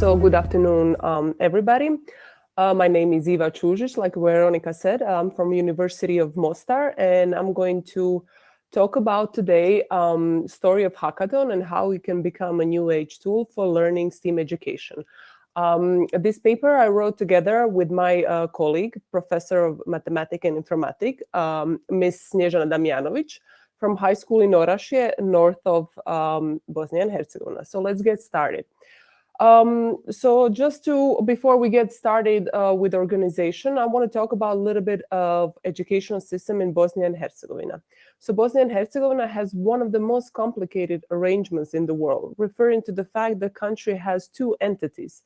So good afternoon, um, everybody. Uh, my name is Iva Čužić, like Veronica said, I'm from University of Mostar, and I'm going to talk about today um, story of hackathon and how it can become a new age tool for learning STEAM education. Um, this paper I wrote together with my uh, colleague, professor of mathematics and informatics, um, Ms. Snježana Damjanovic, from high school in Orašje, north of um, Bosnia and Herzegovina. So let's get started. Um, so just to, before we get started uh, with organization, I want to talk about a little bit of educational system in Bosnia and Herzegovina. So Bosnia and Herzegovina has one of the most complicated arrangements in the world, referring to the fact the country has two entities,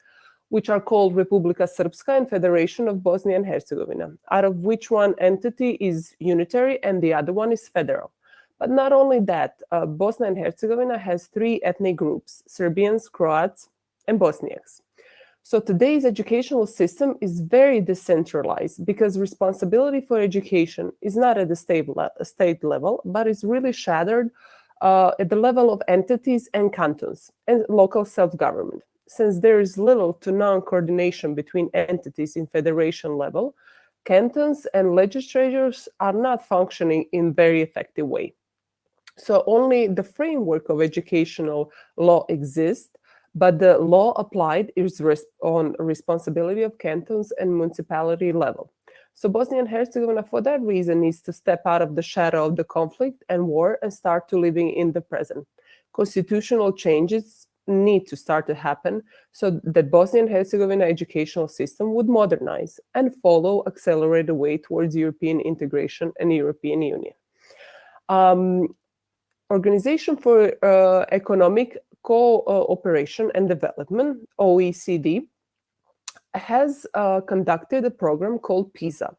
which are called Republika Srpska and Federation of Bosnia and Herzegovina, out of which one entity is unitary and the other one is federal. But not only that, uh, Bosnia and Herzegovina has three ethnic groups, Serbians, Croats, and Bosniaks. So today's educational system is very decentralized because responsibility for education is not at the state, le state level, but is really shattered uh, at the level of entities and cantons and local self-government. Since there is little to non-coordination between entities in federation level, cantons and legislatures are not functioning in very effective way. So only the framework of educational law exists, but the law applied is res on responsibility of cantons and municipality level. So Bosnia and Herzegovina, for that reason, needs to step out of the shadow of the conflict and war and start to living in the present. Constitutional changes need to start to happen so that Bosnia and Herzegovina educational system would modernize and follow accelerated way towards European integration and European Union. Um, Organization for uh, Economic Cooperation and Development, OECD, has uh, conducted a program called PISA,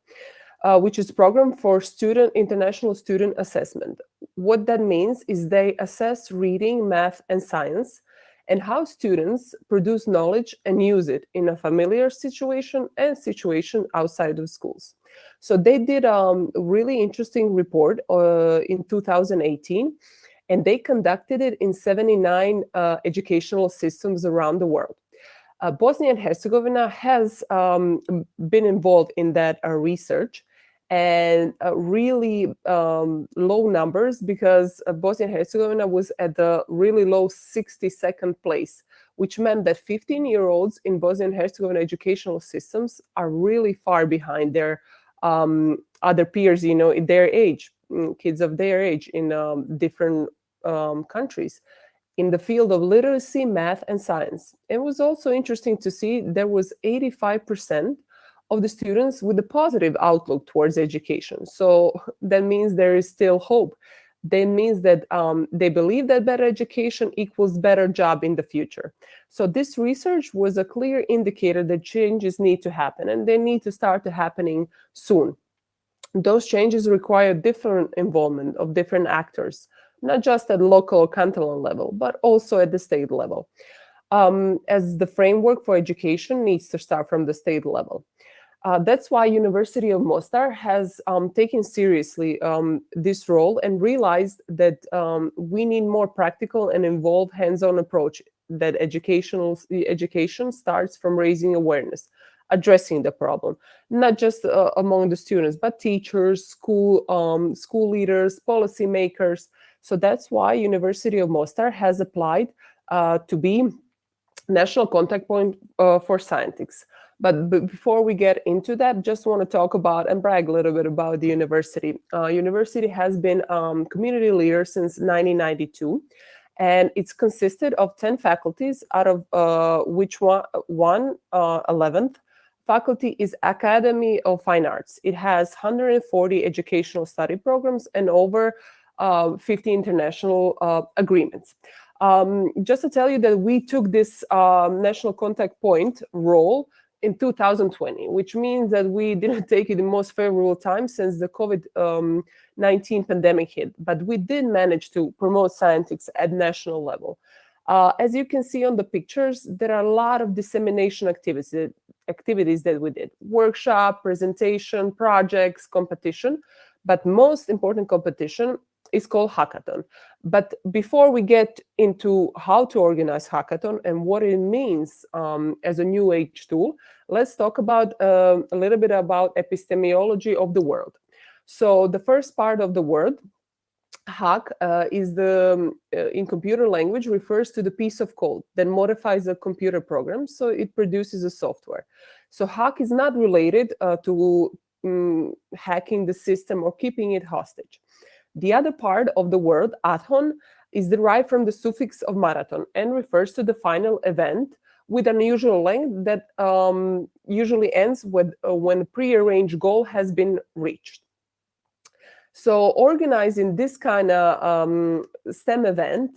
uh, which is program for student international student assessment. What that means is they assess reading, math, and science, and how students produce knowledge and use it in a familiar situation and situation outside of schools. So they did um, a really interesting report uh, in 2018 and they conducted it in 79 uh, educational systems around the world. Uh, Bosnia and Herzegovina has um, been involved in that uh, research and uh, really um, low numbers because uh, Bosnia and Herzegovina was at the really low 62nd place, which meant that 15-year-olds in Bosnia and Herzegovina educational systems are really far behind their um, other peers, you know, in their age. Mm, kids of their age in um, different um, countries in the field of literacy, math, and science. It was also interesting to see there was 85% of the students with a positive outlook towards education. So that means there is still hope. That means that um, they believe that better education equals better job in the future. So this research was a clear indicator that changes need to happen and they need to start to happening soon those changes require different involvement of different actors, not just at local or cantonal level, but also at the state level, um, as the framework for education needs to start from the state level. Uh, that's why University of Mostar has um, taken seriously um, this role and realized that um, we need more practical and involved hands-on approach that educational education starts from raising awareness addressing the problem, not just uh, among the students, but teachers, school, um, school leaders, policymakers. So that's why University of Mostar has applied uh, to be national contact point uh, for Scientix. But before we get into that, just want to talk about and brag a little bit about the university. Uh, university has been um, community leader since 1992 and it's consisted of 10 faculties out of uh, which one, one uh, 11th faculty is Academy of Fine Arts. It has 140 educational study programs and over uh, 50 international uh, agreements. Um, just to tell you that we took this um, national contact point role in 2020, which means that we didn't take it in most favorable time since the COVID-19 um, pandemic hit, but we did manage to promote Scientix at national level. Uh, as you can see on the pictures, there are a lot of dissemination activities, activities that we did. Workshop, presentation, projects, competition. But most important competition is called hackathon. But before we get into how to organize hackathon and what it means um, as a new age tool, let's talk about uh, a little bit about epistemology of the world. So the first part of the word, hack, uh, is the um, uh, in computer language refers to the piece of code that modifies a computer program, so it produces a software. So hack is not related uh, to um, hacking the system or keeping it hostage. The other part of the word, athon, is derived from the suffix of marathon and refers to the final event with unusual length that um, usually ends with, uh, when a prearranged goal has been reached. So organizing this kind of um, STEM event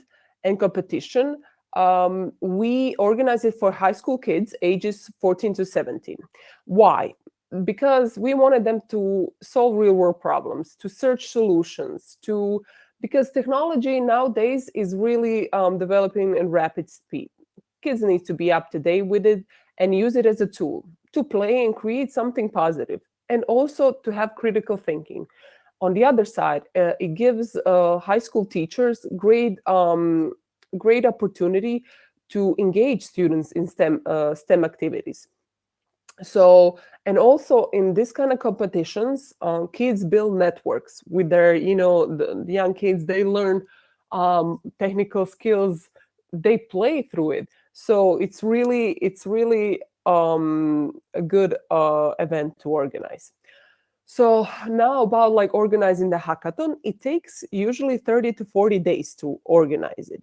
and competition, um, we organize it for high school kids ages 14 to 17. Why? because we wanted them to solve real world problems, to search solutions, to because technology nowadays is really um, developing in rapid speed. Kids need to be up to date with it and use it as a tool to play and create something positive, and also to have critical thinking. On the other side, uh, it gives uh, high school teachers great um, great opportunity to engage students in STEM uh, STEM activities. So and also in this kind of competitions uh, kids build networks with their you know the, the young kids they learn um, technical skills they play through it. So it's really it's really um, a good uh, event to organize so now about like organizing the hackathon it takes usually 30 to 40 days to organize it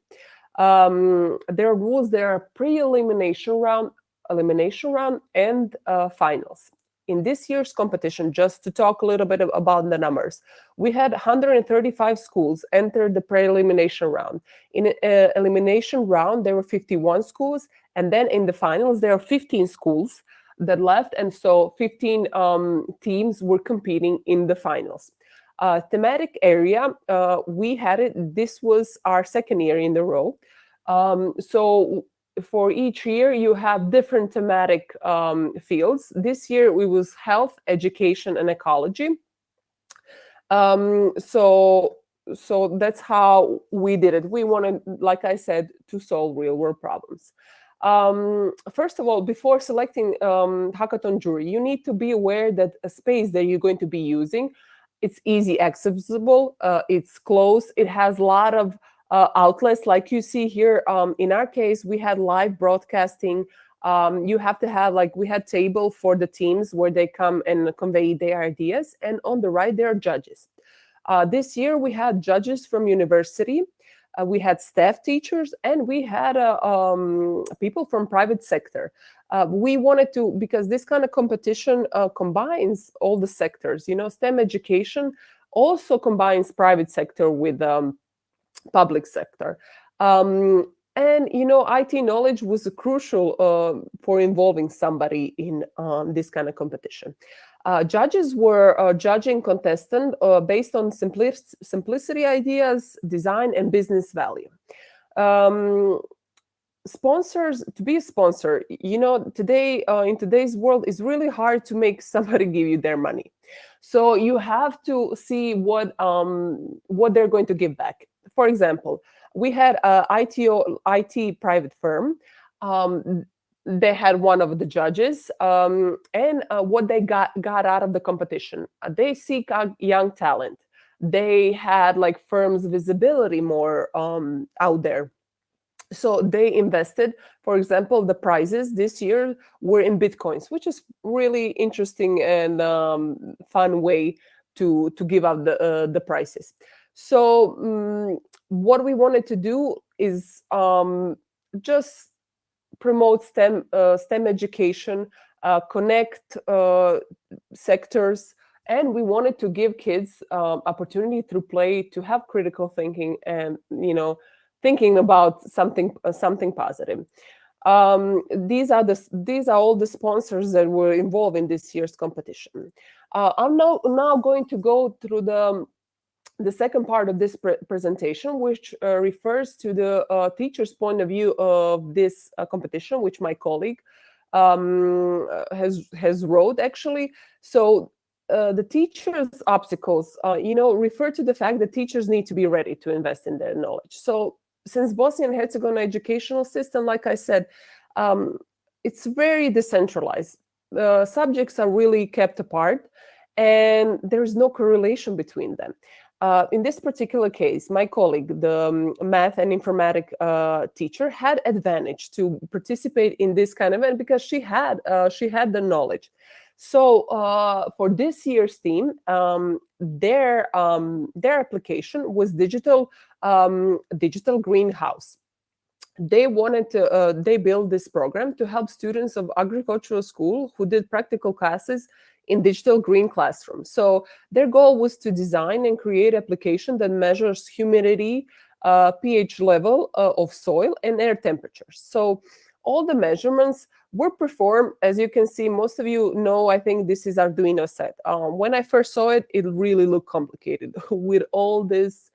um, there are rules there are pre-elimination round elimination round and uh, finals. In this year's competition, just to talk a little bit about the numbers, we had 135 schools enter the pre-elimination round. In uh, elimination round, there were 51 schools, and then in the finals, there are 15 schools that left, and so 15 um, teams were competing in the finals. Uh, thematic area, uh, we had it, this was our second year in the row. Um, so for each year you have different thematic um, fields. This year it was health, education, and ecology. Um, so so that's how we did it. We wanted, like I said, to solve real world problems. Um, first of all, before selecting um, hackathon jury, you need to be aware that a space that you're going to be using, it's easy accessible, uh, it's close, it has a lot of uh, outlets like you see here. Um, in our case, we had live broadcasting. Um, you have to have like we had table for the teams where they come and convey their ideas. And on the right, there are judges. Uh, this year, we had judges from university. Uh, we had staff teachers and we had uh, um, people from private sector. Uh, we wanted to, because this kind of competition uh, combines all the sectors, you know, STEM education also combines private sector with um, public sector. Um, and you know, IT knowledge was crucial uh, for involving somebody in um, this kind of competition. Uh, judges were uh, judging contestant uh, based on simplic simplicity ideas, design, and business value. Um, sponsors to be a sponsor you know today uh, in today's world it's really hard to make somebody give you their money so you have to see what um what they're going to give back for example, we had a ITO, IT private firm. Um, they had one of the judges um, and uh, what they got got out of the competition. Uh, they seek out young talent. They had like firms visibility more um, out there. So they invested, for example, the prizes this year were in Bitcoins, which is really interesting and um, fun way to, to give out the, uh, the prices. So um, what we wanted to do is um, just promote STEM, uh, STEM education, uh, connect uh, sectors, and we wanted to give kids um, opportunity through play to have critical thinking and you know thinking about something uh, something positive. Um, these are the these are all the sponsors that were involved in this year's competition. Uh, I'm now now going to go through the the second part of this pre presentation, which uh, refers to the uh, teacher's point of view of this uh, competition, which my colleague um, uh, has has wrote actually. So uh, the teachers' obstacles, uh, you know, refer to the fact that teachers need to be ready to invest in their knowledge. So since Bosnia and Herzegovina educational system, like I said, um, it's very decentralized. The subjects are really kept apart and there's no correlation between them. Uh, in this particular case, my colleague, the um, math and informatic uh, teacher, had advantage to participate in this kind of event because she had uh, she had the knowledge. So uh, for this year's team, um, their um, their application was digital um, digital greenhouse. They wanted to uh, they built this program to help students of agricultural school who did practical classes in digital green classrooms. So their goal was to design and create application that measures humidity, uh, pH level uh, of soil and air temperatures. So all the measurements were performed, as you can see, most of you know, I think this is Arduino set. Um, when I first saw it, it really looked complicated with all these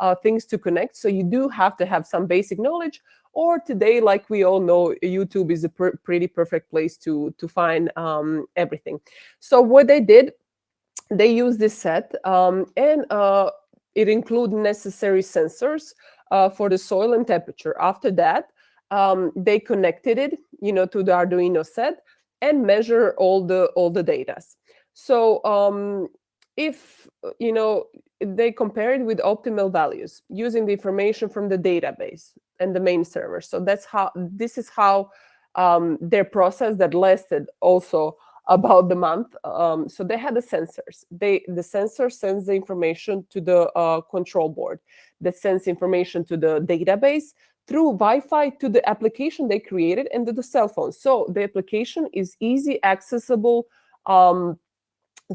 uh, things to connect. So you do have to have some basic knowledge or today, like we all know, YouTube is a per pretty perfect place to, to find um, everything. So what they did, they used this set um, and uh, it include necessary sensors uh, for the soil and temperature. After that, um, they connected it, you know, to the Arduino set and measure all the all the data. So um, if you know they compare it with optimal values using the information from the database and the main server. So that's how this is how um, their process that lasted also about the month. Um, so they had the sensors. They the sensor sends the information to the uh, control board that sends information to the database through Wi-Fi to the application they created and to the cell phone. So the application is easy accessible um,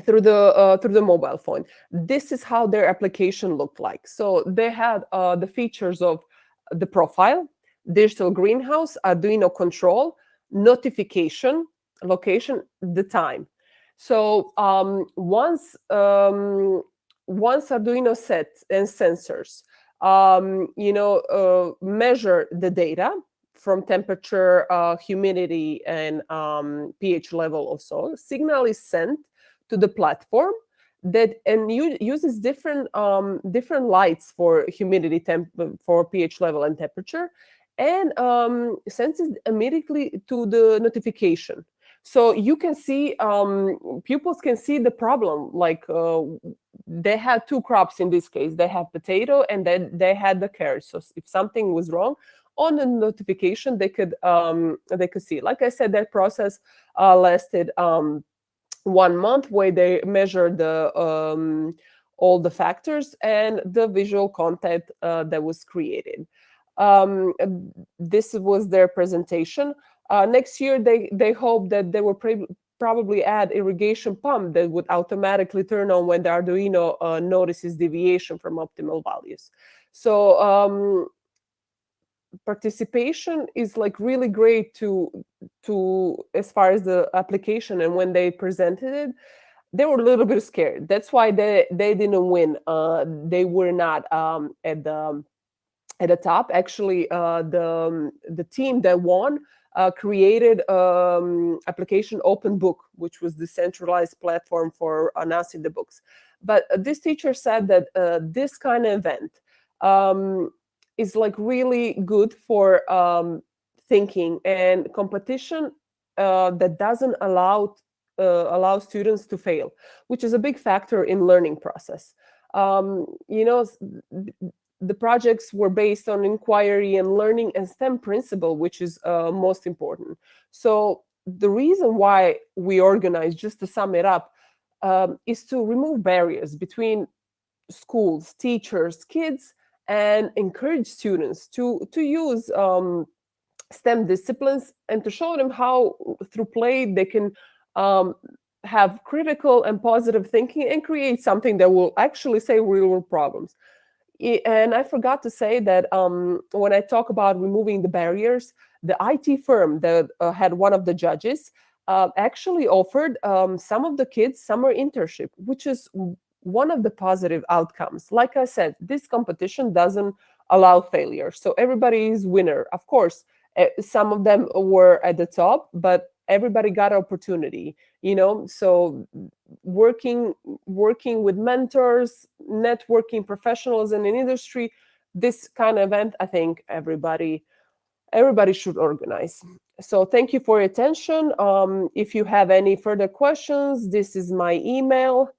through the uh, through the mobile phone. This is how their application looked like. So they had uh, the features of the profile, digital greenhouse, Arduino control, notification, location, the time. So um, once um, once Arduino set and sensors, um, you know, uh, measure the data from temperature, uh, humidity, and um, pH level of soil, signal is sent to the platform that and uses different um, different lights for humidity temp for pH level and temperature, and um, sends it immediately to the notification. So you can see um, pupils can see the problem. Like uh, they had two crops in this case. They have potato and then they had the carrot. So if something was wrong, on the notification they could um, they could see. Like I said, that process uh, lasted um, one month where they measure the um, all the factors and the visual content uh, that was created. Um, this was their presentation. Uh, next year, they, they hope that they will probably add irrigation pump that would automatically turn on when the Arduino uh, notices deviation from optimal values. So um, participation is like really great to to as far as the application and when they presented it they were a little bit scared. That's why they they didn't win. Uh they were not um at the at the top. Actually uh the the team that won uh, created um, application open book which was the centralized platform for announcing the books. But uh, this teacher said that uh, this kind of event um, is like really good for um, thinking and competition uh, that doesn't allow uh, allow students to fail, which is a big factor in learning process. Um, you know, the projects were based on inquiry and learning and STEM principle, which is uh, most important. So the reason why we organize, just to sum it up, um, is to remove barriers between schools, teachers, kids, and encourage students to, to use um, STEM disciplines and to show them how, through play, they can um, have critical and positive thinking and create something that will actually say real-world problems. And I forgot to say that um, when I talk about removing the barriers, the IT firm that uh, had one of the judges uh, actually offered um, some of the kids summer internship, which is one of the positive outcomes. Like I said, this competition doesn't allow failure. So everybody is winner. Of course, eh, some of them were at the top, but everybody got opportunity, you know? So working working with mentors networking professionals in an industry this kind of event i think everybody everybody should organize so thank you for your attention um, if you have any further questions this is my email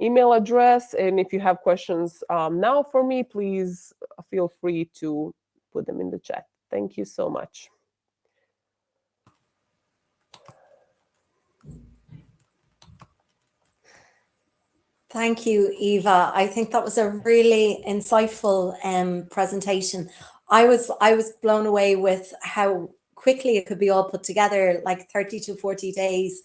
email address and if you have questions um, now for me please feel free to put them in the chat thank you so much Thank you, Iva. I think that was a really insightful um, presentation. I was I was blown away with how quickly it could be all put together, like 30 to 40 days.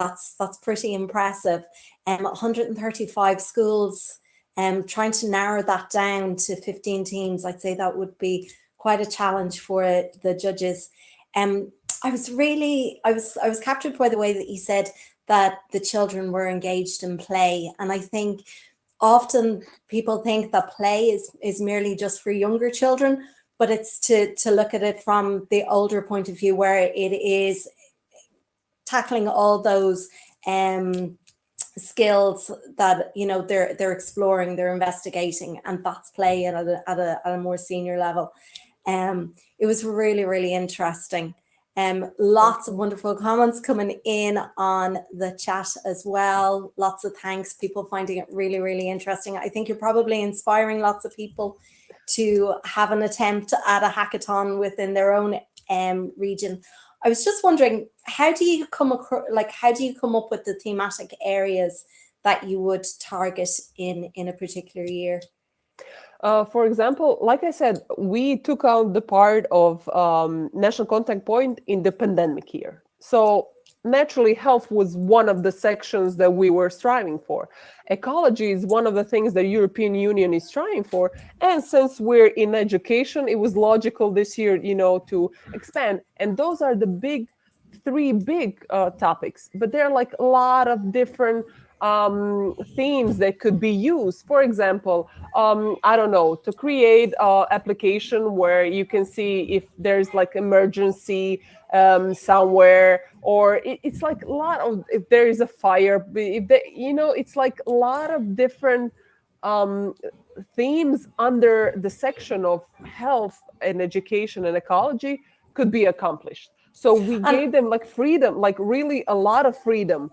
That's that's pretty impressive. Um, 135 schools. Um, trying to narrow that down to 15 teams, I'd say that would be quite a challenge for the judges. Um, I was really, I was, I was captured by the way that you said that the children were engaged in play. And I think often people think that play is, is merely just for younger children, but it's to, to look at it from the older point of view where it is tackling all those um, skills that you know they're they're exploring, they're investigating, and that's play at a, at a, at a more senior level. Um, it was really, really interesting. Um, lots of wonderful comments coming in on the chat as well. Lots of thanks, people finding it really, really interesting. I think you're probably inspiring lots of people to have an attempt at a hackathon within their own um, region. I was just wondering, how do you come across, like, how do you come up with the thematic areas that you would target in, in a particular year? Uh, for example, like I said, we took out the part of um, national contact point in the pandemic year. So naturally, health was one of the sections that we were striving for. Ecology is one of the things the European Union is striving for. And since we're in education, it was logical this year, you know, to expand. And those are the big, three big uh, topics. But there are like a lot of different um, themes that could be used. For example, um, I don't know, to create an application where you can see if there's like emergency um, somewhere, or it, it's like a lot of, if there is a fire, if they, you know, it's like a lot of different um, themes under the section of health and education and ecology could be accomplished. So we gave them like freedom, like really a lot of freedom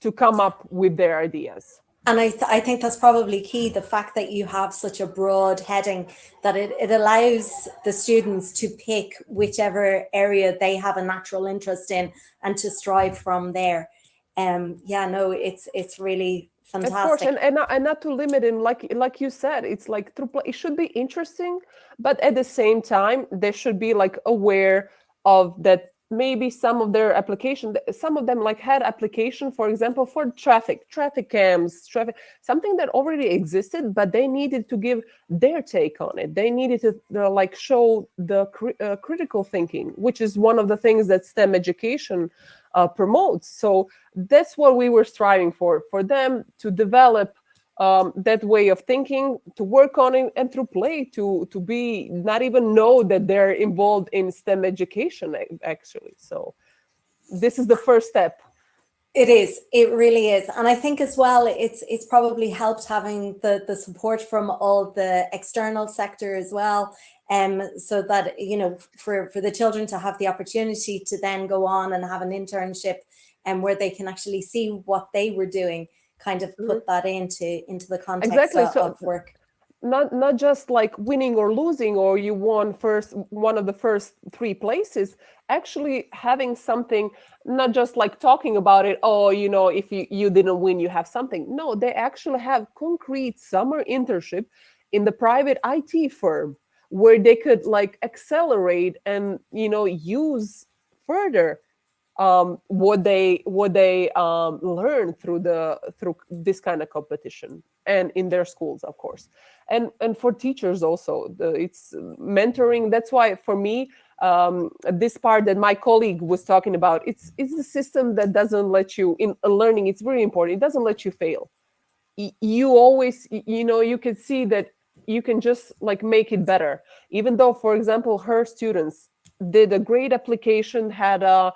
to come up with their ideas. And I, th I think that's probably key, the fact that you have such a broad heading that it, it allows the students to pick whichever area they have a natural interest in and to strive from there. Um, yeah, no, it's it's really fantastic. Of course, and, and, not, and not to limit him, like like you said, it's like through it should be interesting, but at the same time, they should be like aware of that maybe some of their application some of them like had application for example for traffic traffic cams traffic something that already existed but they needed to give their take on it. They needed to uh, like show the cri uh, critical thinking which is one of the things that stem education uh, promotes. So that's what we were striving for for them to develop um, that way of thinking, to work on it, and through play to to be not even know that they're involved in STEM education actually. So this is the first step. It is. It really is, and I think as well, it's it's probably helped having the the support from all the external sector as well, um, so that you know for for the children to have the opportunity to then go on and have an internship, and um, where they can actually see what they were doing kind of put mm -hmm. that into into the context exactly. of, so, of work not not just like winning or losing or you won first one of the first three places actually having something not just like talking about it oh you know if you, you didn't win you have something no they actually have concrete summer internship in the private it firm where they could like accelerate and you know use further um, what they what they um, learn through the through this kind of competition and in their schools, of course, and and for teachers also, the, it's mentoring. That's why for me, um, this part that my colleague was talking about, it's it's a system that doesn't let you in learning. It's very important. It doesn't let you fail. You always, you know, you can see that you can just like make it better. Even though, for example, her students did a great application, had a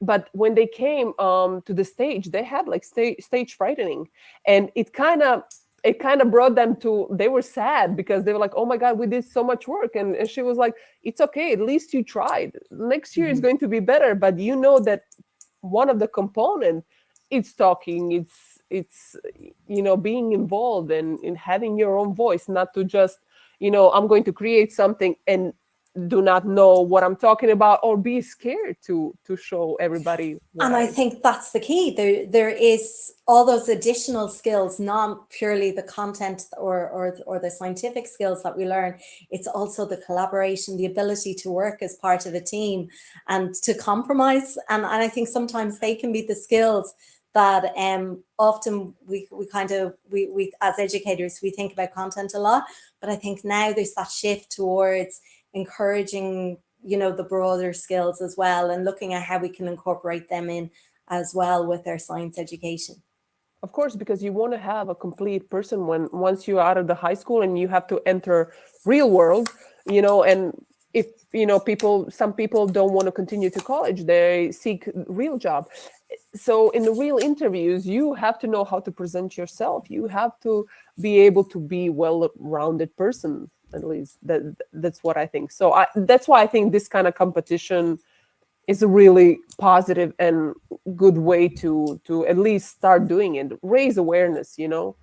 but when they came um, to the stage, they had like sta stage frightening, and it kind of it kind of brought them to they were sad because they were like oh my god we did so much work and, and she was like it's okay at least you tried next year mm -hmm. is mm-hmm. going to be better but you know that one of the component it's talking it's it's you know being involved and in having your own voice not to just you know i'm going to create something and do not know what i'm talking about or be scared to to show everybody and i, think that's the key. There there is all those additional skills not purely the content or, or or the scientific skills that we learn. It's also the collaboration the ability to work as part of a team and to compromise. And, and i think sometimes they can be the skills that um, often we, we kind of, we, we as educators, we think about content a lot, but I think now there's that shift towards encouraging, you know, the broader skills as well and looking at how we can incorporate them in as well with our science education. Of course, because you want to have a complete person when once you're out of the high school and you have to enter real world, you know, and if you know people some people don't want to continue to college they seek real job. So in the real interviews you have to know how to present yourself. You have to be able to be well-rounded person at least that that's what i think. So I, that's why i think this kind of competition is a really positive and good way to to at least start doing it. Raise awareness you know